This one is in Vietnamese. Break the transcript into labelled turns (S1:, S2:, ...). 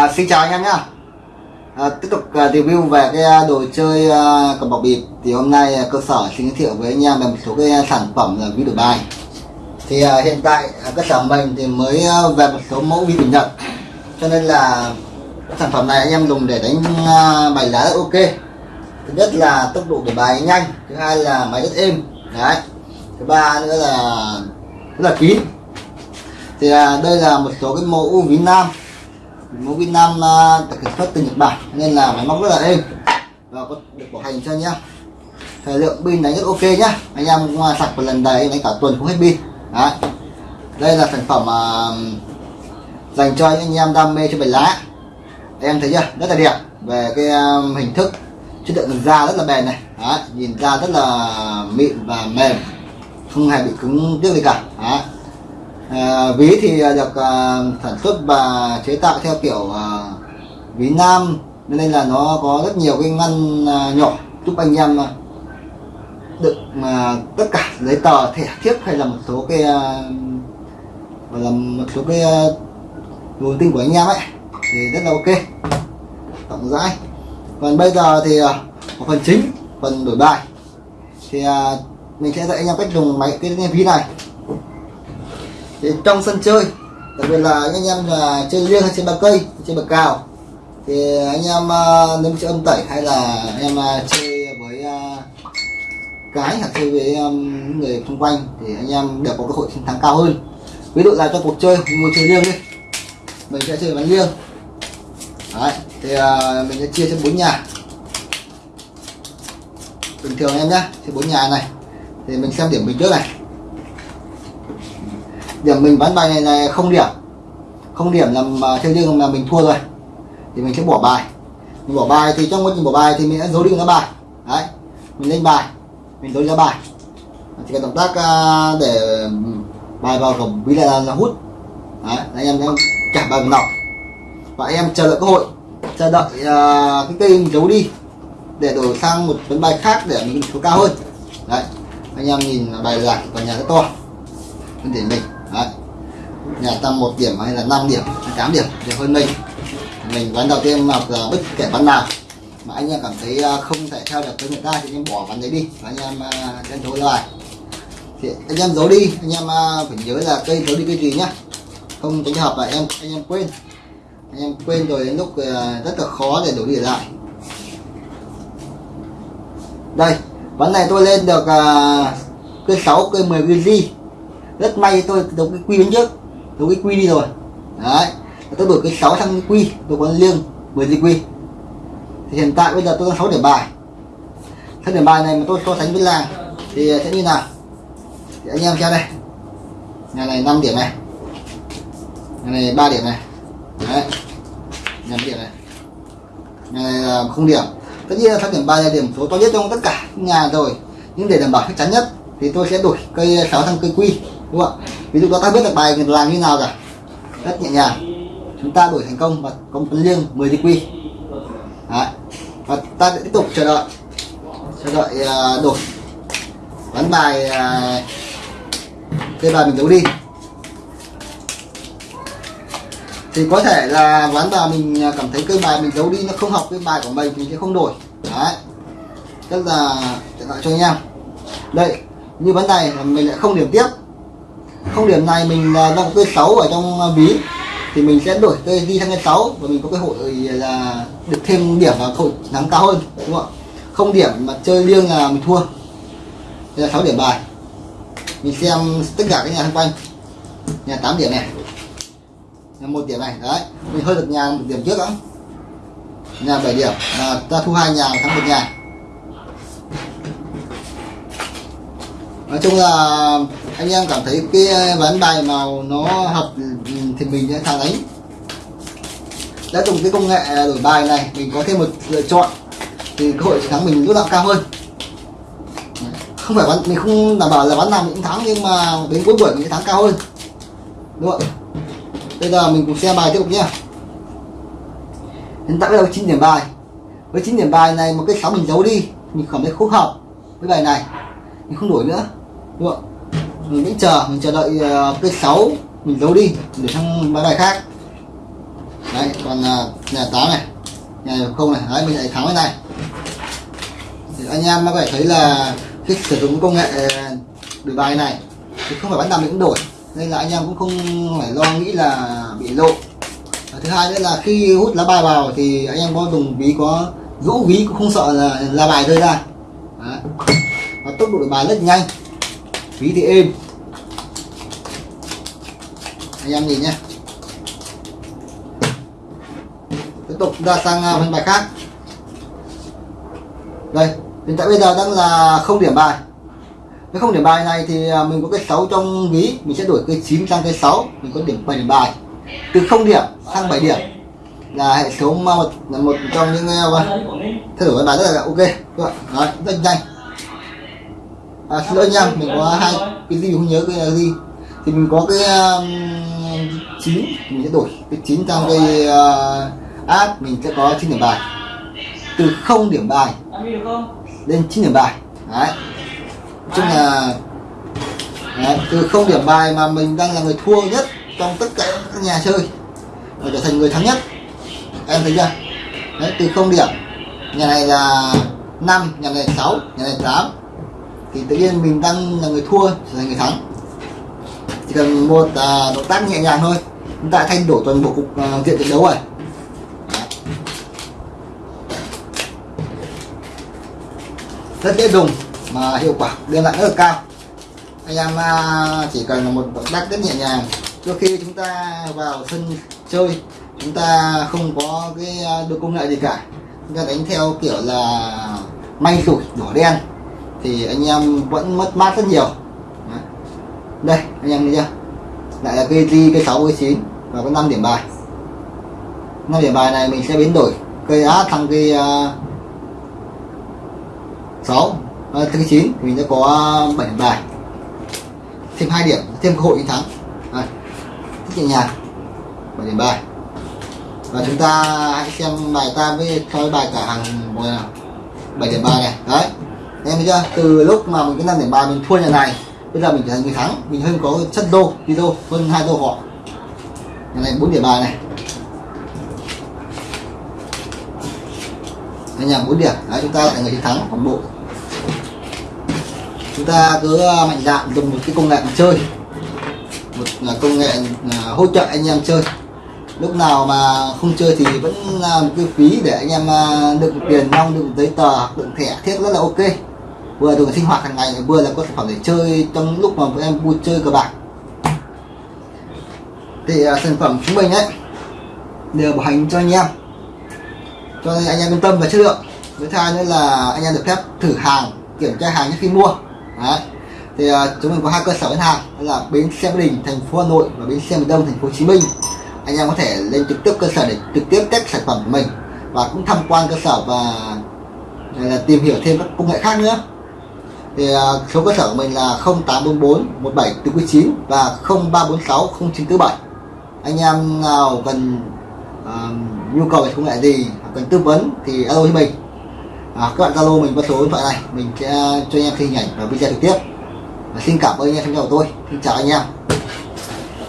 S1: À, xin chào anh em nhá. À, tiếp tục uh, review về cái à, đồ chơi uh, cầm bọc bịp. Thì hôm nay uh, cơ sở xin giới thiệu với anh em về một số cái sản phẩm là ví đổi bài. Thì uh, hiện tại uh, cơ sở mình thì mới uh, về một số mẫu ví đổi nhật. Cho nên là sản phẩm này anh em dùng để đánh uh, bài lá rất ok. Thứ nhất là tốc độ đổi bài nhanh thứ hai là máy rất êm. Đấy. Thứ ba nữa là rất là kín. Thì uh, đây là một số cái mẫu ví nam mẫu pin Nam được sản xuất từ Nhật Bản nên là máy móc rất là êm. Và có được bảo hành cho nhá. Thời lượng pin đánh rất ok nhá. Anh em à, sạc một lần đầy đánh cả tuần không hết pin. Đấy. đây là sản phẩm uh, dành cho những anh em đam mê cho bài lá. Em thấy chưa? Rất là đẹp. Về cái um, hình thức chất lượng da rất là bền này. Đấy. nhìn da rất là mịn và mềm. Không hề bị cứng tiếc gì cả. Đấy. À, ví thì ờ, được à, sản xuất và chế tạo theo kiểu à, ví nam nên là nó có rất nhiều cái ngăn à, nhỏ giúp anh em à, được à, tất cả giấy tờ thẻ thiếp hay là một số cái à, gọi là một số cái à, tin của anh em ấy. Thì rất là ok. Rộng rãi. Còn bây giờ thì à, một phần chính phần đổi bài. Thì à, mình sẽ dạy anh em cách dùng máy cái ví này thì trong sân chơi đặc biệt là anh em là chơi liêng hay chơi ba cây chơi bậc cao thì anh em à, uh, nếu chơi âm tẩy hay là anh em uh, chơi với uh, cái hoặc chơi với um, người xung quanh thì anh em đều có cơ hội chiến thắng cao hơn. Ví dụ là cho cuộc chơi ngồi chơi liêng đi. Mình sẽ chơi bắn liêng Đấy, thì uh, mình sẽ chia cho bốn nhà. Bình thường em nhé thì bốn nhà này thì mình xem điểm mình trước này điểm mình bán bài này là không điểm. Không điểm là mà chơi liêng là mình thua rồi. Thì mình sẽ bỏ bài. Mình bỏ bài thì trong quá trình bỏ bài thì mình đã dấu đi ra bài. Đấy. Mình lên bài. Mình dấu ra bài. Thì cái động tác à, để bài vào cổng ví là, là hút. Đấy anh em em trả bài vào nọc. Và em chờ đợi cơ hội. Chờ đợi uh, cái cây mình giấu đi để đổi sang một vấn bài khác để mình số cao hơn. Đấy. Anh em nhìn bài giải còn nhà rất to. Vấn để mình. Đấy. nhà tăng một điểm hay là 5 điểm, hay 8 điểm đều hơn mình. Mình ván đầu tiên mặc là bất kể ván nào mà anh em cảm thấy à, không thể theo được với người ta thì anh em bỏ ván đấy đi và anh em chân thối lại thì anh em giấu đi, anh em à, phải nhớ là cây giấu đi cây gì nhá. Không tránh hợp là em, anh em quên. Anh em quên rồi đến lúc à, rất là khó để đổi đi lại. Đây, ván này tôi lên được cây 6 cây 10 cây gì rất may tôi đấu cái quy bên trước. Đấu cái quy đi rồi. Đấy. Tôi đổi cái 6 sang quy. Tôi có liêng 10 gì quy. Thì hiện tại bây giờ tôi đang 6 điểm bài. 6 điểm bài này mà tôi so sánh với làng thì sẽ như nào? Thì anh em xem đây. Nhà này 5 điểm này. Nhà này 3 điểm này. Đấy. Nhà điểm này. Nhà này là không điểm. Tất nhiên là 6 điểm bài là điểm số to nhất trong tất cả nhà rồi. Nhưng để đảm bảo chắc chắn nhất thì tôi sẽ đổi cây 6 sang cây quy đúng không ạ? Ví dụ đó ta biết được bài làm như nào cả. Rất nhẹ nhàng. Chúng ta đổi thành công và công tấn liêng 10 DQ quy. Đấy. và ta sẽ tiếp tục chờ đợi. Chờ đợi uh, đổi. Bán bài à, uh, cây bài mình đấu đi. Thì có thể là ván bài mình à, cảm thấy cây bài mình giấu đi nó không hợp với bài của mình thì sẽ không đổi. Đấy. Tức là trở lại cho anh em. Đây như vấn này mình lại không điểm tiếp không, điểm này mình là đang có cây 6 ở trong à, ví thì mình sẽ đổi cây đi sang cây 6 và mình có cơ hội là được thêm điểm và hội thắng cao hơn, đúng không ạ? Không điểm mà chơi liêng là mình thua. Đây là 6 điểm bài. Mình xem tất cả các nhà xung quanh. Nhà 8 điểm này. Nhà một điểm này, đấy. Mình hơi được nhà một điểm trước đó. Nhà 7 điểm. Là ta thu hai nhà, thắng một nhà. Nói chung là anh em cảm thấy cái ờ, ván bài màu nó hợp ừ, ừ, thì mình sẽ thắng đánh đã dùng cái công nghệ đổi bài này, mình có thêm một lựa chọn, thì cơ hội thắng mình lúc nào cao hơn. Không phải bán mình không đảm bảo là bán nào mình cũng thắng, nhưng mà đến cuối buổi mình sẽ thắng cao hơn. Đúng không bây giờ mình cùng xem bài tiếp tục nhé hiện tại bây giờ 9 điểm bài. Với 9 điểm bài này một cái sáu mình giấu đi, mình cảm thấy khúc hợp với bài này. Mình không đổi nữa. Đúng không mình vẫn chờ, mình chờ đợi ờ, cây sáu 6 mình giấu đi, để sang bài bài khác. Đấy, còn ờ, nhà tám này, nhà không này, đấy, mình lại thắng cái này. Thì anh em có thể thấy là khi sử dụng công nghệ đổi bài này, thì không phải bán nào mình cũng đổi. Nên là anh em cũng không phải lo nghĩ là bị lộ. Và thứ hai nữa là khi hút lá bài vào thì anh em có dùng ví, có rũ ví, cũng không sợ là lá bài rơi ra. Đấy. và tốc độ đổi bài rất nhanh ví thì êm. Anh em nhìn nhé tiếp tục ra sang à, phần bài khác. Đây hiện tại bây giờ đang là không điểm bài. Nếu không điểm bài này thì à, mình có cái 6 trong ví mình sẽ đổi cái 9 sang cái 6 mình có điểm 7 điểm bài. Từ không điểm sang 7 điểm. Là hệ số một là một trong những à, thay đổi bài rất là ok. Các Đấy, rất nhanh à, xin lỗi nha mình có hai cái gì không nhớ cái gì. Thì mình có cái um, mình sẽ đổi cái chín sang cái à, uh, áp mình sẽ có chín điểm bài. Từ không điểm bài lên chín điểm bài. Đấy. Nói chung là đấy, từ không điểm bài mà mình đang là người thua nhất trong tất cả các nhà chơi và trở thành người thắng nhất. Em thấy chưa? Đấy từ không điểm nhà này là 5 nhà này 6 nhà này 8 thì tự nhiên mình đang là người thua trở thành người thắng. Chỉ cần một à, động tác nhẹ nhàng thôi chúng ta thay đổi toàn bộ cục à, diện trận đấu rồi. Rất dễ dùng mà hiệu quả đem lại rất là cao. Anh em à, chỉ cần là một động tác rất nhẹ nhàng. Trước khi chúng ta vào sân chơi chúng ta không có cái à, được công nghệ gì cả. Chúng ta đánh theo kiểu là may rủi đỏ đen thì anh em vẫn mất mát rất nhiều. Đây anh em thấy chưa? Lại là cây ri cây sáu cây chín và có 5 điểm bài. 5 điểm bài này mình sẽ biến đổi cây á thằng cây uh, 6 à, à thứ 9 mình sẽ có à, 7 điểm bài. Thêm hai điểm thêm cơ hội chiến thắng. À, rất nhẹ nhàng. 7 điểm bài. Và chúng ta hãy xem bài ta với thôi bài cả hàng một nào. 7 điểm bài này. Đấy em thấy chưa? Từ lúc mà mình cái năm điểm ba mình thua nhà này, bây giờ mình trở thành người thắng. Mình hơn có chất đô, đi đô, hơn hai đô họ. Nhà này bốn điểm bài này. Anh nhà bốn điểm. Đấy, chúng ta là người chiến thắng toàn bộ. Chúng ta cứ à, mạnh dạn dùng một cái công nghệ chơi. Một là công nghệ à, hỗ trợ anh em chơi. Lúc nào mà không chơi thì vẫn là một cái phí để anh em à, đựng tiền nong, đựng giấy tờ, đựng thẻ, thiết rất là ok vừa dùng sinh hoạt hàng ngày vừa là có sản phẩm để chơi trong lúc mà em vui chơi cờ bạc. Thì à, sản phẩm chúng mình ấy đều bảo hành cho anh em. Cho nên anh em yên tâm về chất lượng. Thứ hai nữa là anh em được phép thử hàng kiểm tra hàng trước khi mua. Đấy. thì uh, chúng mình có hai cơ sở bán hàng đó là bến xe Mỹ Đình thành phố Hà Nội và bến xe miền Đông thành phố Hồ Chí Minh. Anh em có thể lên trực tiếp cơ sở để trực tiếp test sản phẩm của mình và cũng tham quan cơ sở và là tìm hiểu thêm các công nghệ khác nữa thì à, số cơ sở của mình là 0844 17 9 và 0346 0947 anh em nào cần uh, nhu cầu về công nghệ gì cần tư vấn thì alo với mình. À, các bạn zalo mình qua số điện thoại này mình sẽ cho anh em hình ảnh và video trực tiếp. Và xin cảm ơn anh em theo dõi của tôi. Xin chào anh em.